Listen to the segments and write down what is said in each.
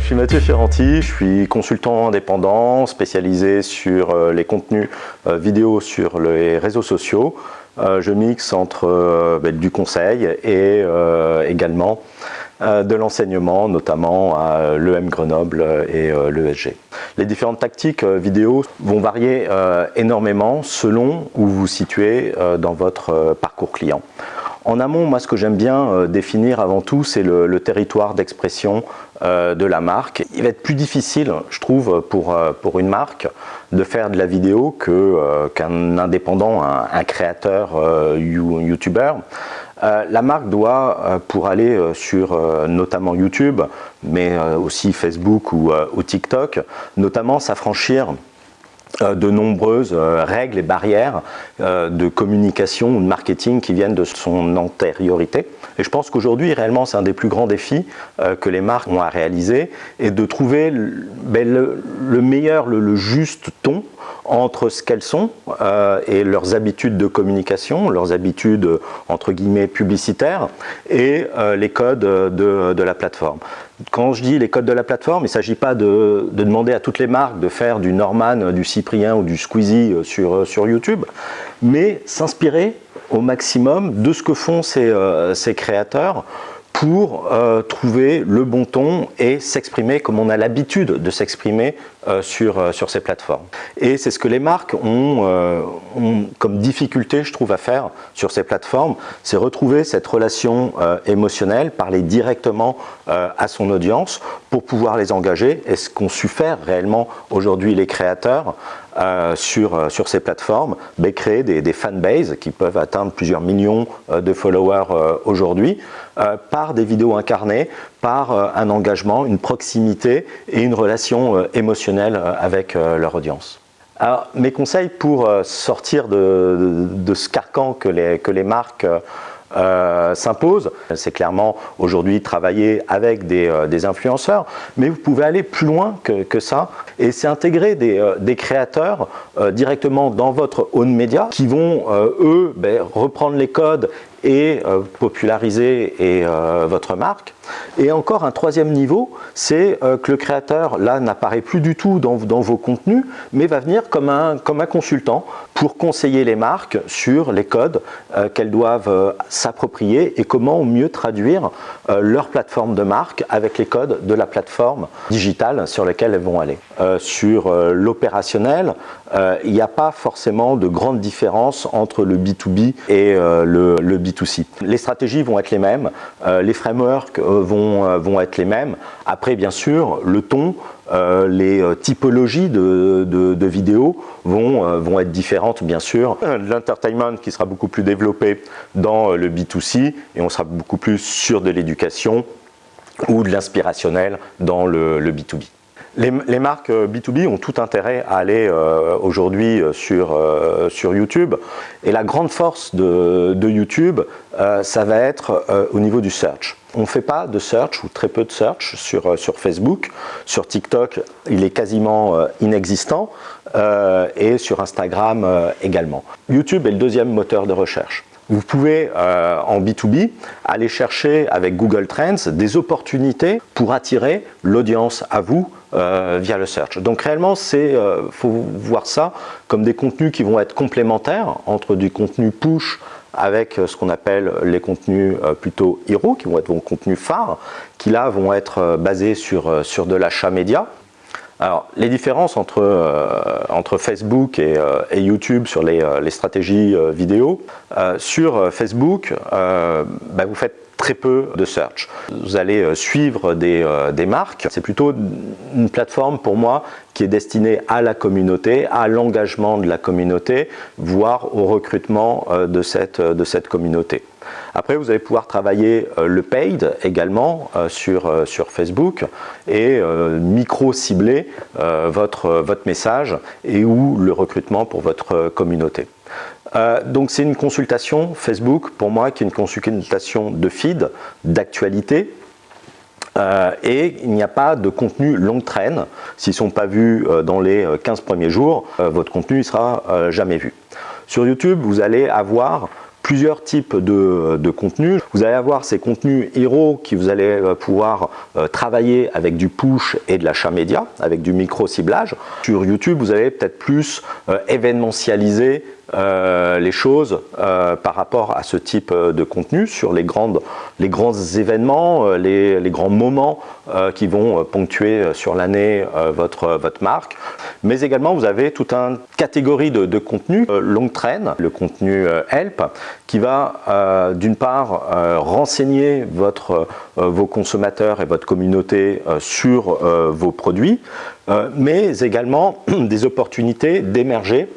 je suis Mathieu Ferranti, je suis consultant indépendant spécialisé sur euh, les contenus euh, vidéo sur les réseaux sociaux. Euh, je mixe entre ben, du conseil et également de l'enseignement, notamment à l'EM Grenoble et l'ESG. Les différentes tactiques vidéo vont varier énormément selon où vous vous situez dans votre parcours client. En amont, moi, ce que j'aime bien euh, définir avant tout, c'est le, territoire d'expression euh, de la marque. Il va être plus difficile, je trouve, pour, euh, une marque de faire de la vidéo qu'un indépendant, un, créateur YouTuber. la marque doit, pour aller sur notamment YouTube, mais aussi Facebook ou, TikTok, notamment s'affranchir de nombreuses euh, règles et barrières euh, de communication ou de marketing qui viennent de son antériorité. Et je pense qu'aujourd'hui, réellement, c'est un des plus grands défis que les marques ont à réaliser et de trouver ben, le, meilleur, le, juste ton entre ce qu'elles sont et leurs habitudes de communication, leurs habitudes entre guillemets publicitaires et les codes de, de la plateforme. Quand je dis les codes de la plateforme, il ne s'agit pas de, demander à toutes les marques de faire du Norman, du Cyprien ou du Squeezie euh, sur, euh, sur YouTube, mais s'inspirer au maximum de ce que font ces, euh, créateurs pour euh, trouver le bon ton et s'exprimer comme on a l'habitude de s'exprimer euh, sur, euh, sur ces plateformes. Et c'est ce que les marques ont, ont, comme difficulté, je trouve, à faire sur ces plateformes, c'est retrouver cette relation émotionnelle, parler directement à son audience pour pouvoir les engager. Et ce qu'ont su faire réellement aujourd'hui les créateurs sur, sur ces plateformes, ben, créer des, des fanbases qui peuvent atteindre plusieurs millions de followers aujourd'hui, par des vidéos incarnées par euh, un engagement, une proximité et une relation euh, émotionnelle euh, avec leur audience. Alors, mes conseils pour sortir de, ce carcan que les, que les marques s'imposent, c'est clairement aujourd'hui travailler avec des, influenceurs, mais vous pouvez aller plus loin que, ça et c'est intégrer des, créateurs directement dans votre own media qui vont, eux, ben, reprendre les codes et euh, populariser et, euh, votre marque. Et encore un troisième niveau, c'est euh, que le créateur, là, n'apparaît plus du tout dans, vos contenus, mais va venir comme un, comme un consultant pour conseiller les marques sur les codes qu'elles doivent s'approprier et comment mieux traduire leur plateforme de marque avec les codes de la plateforme digitale sur laquelle elles vont aller. sur l'opérationnel, il n'y a pas forcément de grande différence entre le B2B et le, le B2B les stratégies vont être les mêmes, euh, les frameworks euh, vont, euh, vont être les mêmes. Après, bien sûr, le ton, les typologies de, vidéos vont, être différentes, bien sûr. L'entertainment qui sera beaucoup plus développé dans le B2C et on sera beaucoup plus sur de l'éducation ou de l'inspirationnel dans le, le B2B. Les, marques B2B euh, ont tout intérêt à aller euh, aujourd'hui euh, sur YouTube et la grande force de, YouTube, ça va être au niveau du search. On ne fait pas de search ou très peu de search sur, sur Facebook. Sur TikTok, il est quasiment inexistant et sur Instagram également. YouTube est le deuxième moteur de recherche. Vous pouvez, en B2B, aller chercher avec Google Trends des opportunités pour attirer l'audience à vous euh, via le search. Donc réellement, il euh, faut voir ça comme des contenus qui vont être complémentaires entre du contenu push avec euh, ce qu'on appelle les contenus plutôt hero, qui vont être vos contenus phares, qui là vont être basés sur, sur de l'achat média. Alors, les différences entre, entre Facebook et, YouTube sur les, stratégies vidéo. sur Facebook, bah, vous faites très peu de search. Vous allez euh, suivre euh, des, marques. C'est plutôt une plateforme pour moi destinée à la communauté, à l'engagement de la communauté, voire au recrutement euh, de cette, de cette communauté. Après, vous allez pouvoir travailler le paid également sur, sur Facebook et micro-cibler votre, votre message et ou le recrutement pour votre communauté. Euh, donc c'est une consultation Facebook pour moi qui est une consultation de feed, d'actualité, euh, et il n'y a pas de contenu long traîne. S'ils ne sont pas vus euh, dans les 15 premiers jours, votre contenu ne sera jamais vu. Sur YouTube, vous allez avoir plusieurs types de, de contenus. Vous allez avoir ces contenus héros qui vous allez pouvoir travailler avec du push et de l'achat média, avec du micro-ciblage. Sur YouTube, vous allez peut-être plus événementialiser euh, les choses euh, par rapport à ce type euh, de contenu sur les, grands événements, les, grands moments qui vont ponctuer sur l'année votre, marque. Mais également, vous avez toute une catégorie de, contenu long train, le contenu help, qui va d'une part renseigner votre, vos consommateurs et votre communauté sur vos produits, mais également des opportunités d'émerger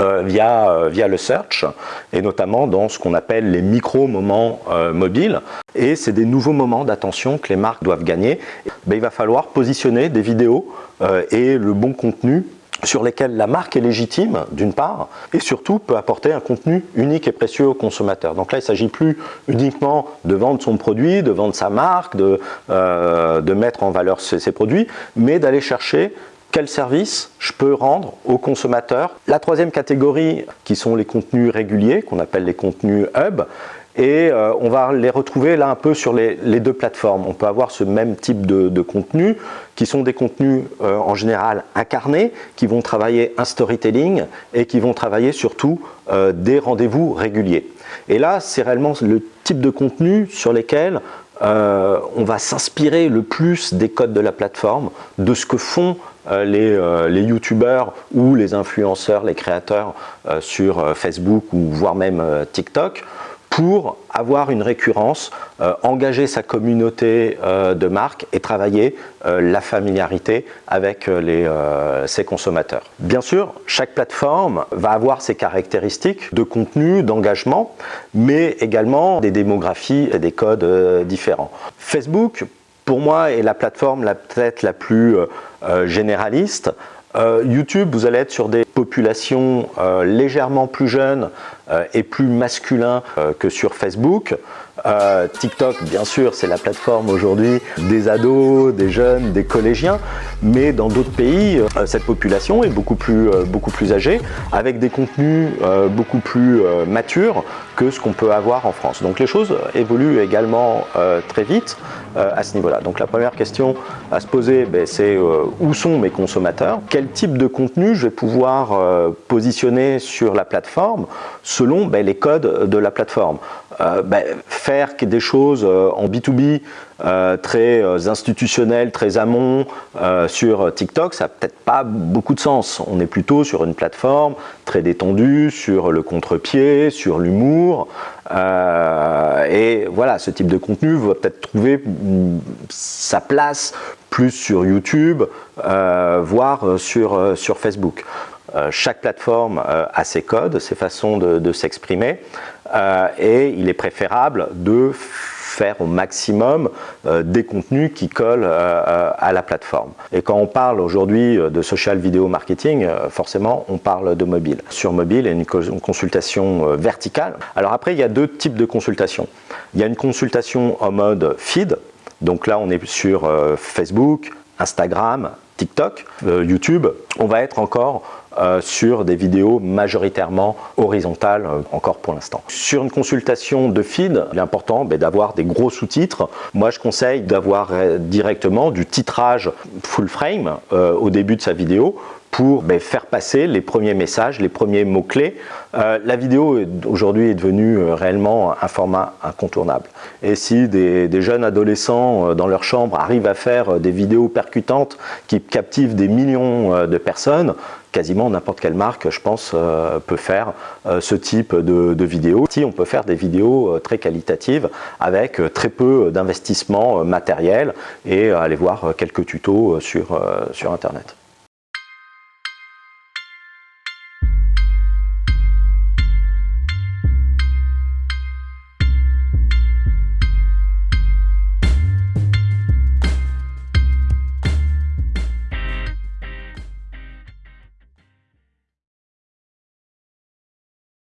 euh, via, euh, via le search et notamment dans ce qu'on appelle les micro-moments euh, mobiles. Et c'est des nouveaux moments d'attention que les marques doivent gagner. Ben, il va falloir positionner des vidéos et le bon contenu sur lesquels la marque est légitime, d'une part, et surtout peut apporter un contenu unique et précieux au consommateur. Donc là, il ne s'agit plus uniquement de vendre son produit, de vendre sa marque, de, de mettre en valeur ses produits, mais d'aller chercher quel service je peux rendre aux consommateurs. La troisième catégorie, qui sont les contenus réguliers, qu'on appelle les contenus hub, et euh, on va les retrouver là un peu sur les, deux plateformes. On peut avoir ce même type de, contenu qui sont des contenus euh, en général incarnés, qui vont travailler un storytelling et qui vont travailler surtout euh, des rendez-vous réguliers. Et là, c'est réellement le type de contenu sur lesquels on va s'inspirer le plus des codes de la plateforme, de ce que font euh, euh, les, youtubeurs ou les influenceurs, les créateurs euh, sur Facebook ou voire même TikTok pour avoir une récurrence, engager sa communauté de marque et travailler la familiarité avec les, ses consommateurs. Bien sûr, chaque plateforme va avoir ses caractéristiques de contenu, d'engagement, mais également des démographies et des codes différents. Facebook, pour moi, est la plateforme peut-être la plus euh, euh, généraliste. Euh, YouTube, vous allez être sur des populations légèrement plus jeunes et plus masculins que sur Facebook. TikTok, bien sûr, c'est la plateforme aujourd'hui des ados, des jeunes, des collégiens, mais dans d'autres pays, cette population est beaucoup plus, beaucoup plus âgée, avec des contenus beaucoup plus matures que ce qu'on peut avoir en France. Donc les choses évoluent également très vite. Euh, à ce niveau-là. Donc la première question à se poser, ben, c'est euh, où sont mes consommateurs? Quel type de contenu je vais pouvoir euh, positionner sur la plateforme selon ben, les codes de la plateforme ben, Faire des choses en B2B très institutionnelles, très amont sur TikTok, ça n'a peut-être pas beaucoup de sens. On est plutôt sur une plateforme très détendue, sur le contre-pied, sur l'humour. Euh, et voilà, ce type de contenu va peut-être trouver sa place plus sur YouTube, euh, voire euh, sur Facebook. Chaque plateforme a ses codes, ses façons de, s'exprimer et il est préférable de faire au maximum euh, des contenus qui collent euh, à la plateforme. Et quand on parle aujourd'hui de social video marketing, euh, forcément on parle de mobile. Sur mobile, il y a une consultation verticale. Alors après, il y a deux types de consultations. Il y a une consultation en mode feed, donc là on est sur Facebook, Instagram, TikTok, YouTube. On va être encore euh, sur des vidéos majoritairement horizontales euh, encore pour l'instant. Sur une consultation de feed, il est important ben, d'avoir des gros sous-titres. Moi je conseille d'avoir euh, directement du titrage full frame au début de sa vidéo pour ben, faire passer les premiers messages, les premiers mots-clés. la vidéo aujourd'hui est devenue réellement un format incontournable. Et si des, des, jeunes adolescents dans leur chambre arrivent à faire des vidéos percutantes qui captivent des millions de personnes, quasiment n'importe quelle marque, je pense, euh, peut faire euh, ce type de, de vidéos. Si on peut faire des vidéos euh, très qualitatives avec très peu d'investissement matériel et aller voir quelques tutos sur Internet.